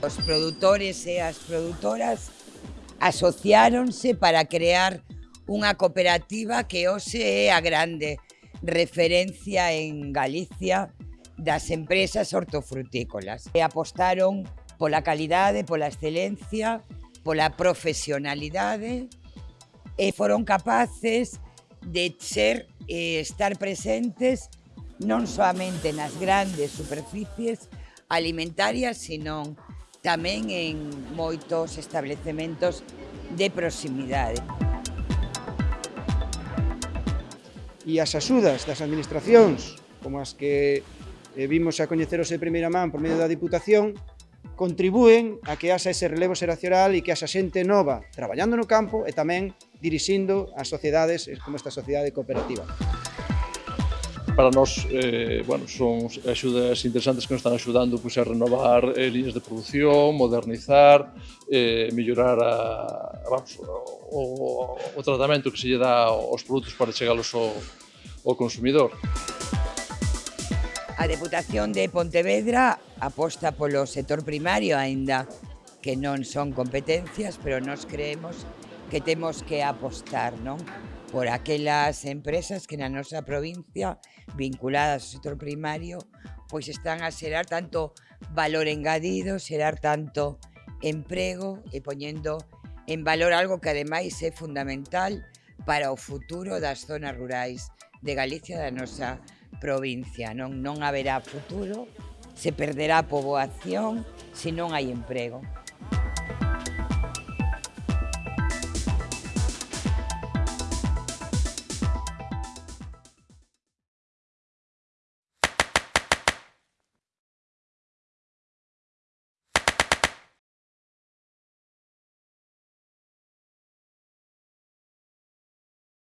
Os produtores e as produtoras asociáronse para crear unha cooperativa que hoxe é a grande referencia en Galicia das empresas hortofrutícolas. E apostaron pola calidade, pola excelencia, pola profesionalidade e foron capaces de ser e estar presentes non soamente nas grandes superficies alimentarias, sino tamén en moitos establecementos de proximidade. E as axudas das administracións, como as que eh, vimos a coñeceros de primeira man por medio da Diputación, contribúen a que haxa ese relevo xeracional e que haxa xente nova traballando no campo e tamén dirixindo as sociedades como esta sociedade cooperativa para nós eh, bueno, son axudas interesantes que nos están axudando pois, pues, a renovar eh, líneas de produción, modernizar, eh, mellorar a, vamos, o, o, o tratamento que se lle dá aos produtos para chegalos ao, ao consumidor. A Deputación de Pontevedra aposta polo sector primario aínda que non son competencias, pero nos creemos que temos que apostar, non? por aquelas empresas que na nosa provincia vinculadas ao sector primario pois están a xerar tanto valor engadido, xerar tanto emprego e poñendo en valor algo que ademais é fundamental para o futuro das zonas rurais de Galicia da nosa provincia. Non, non haberá futuro, se perderá poboación se non hai emprego.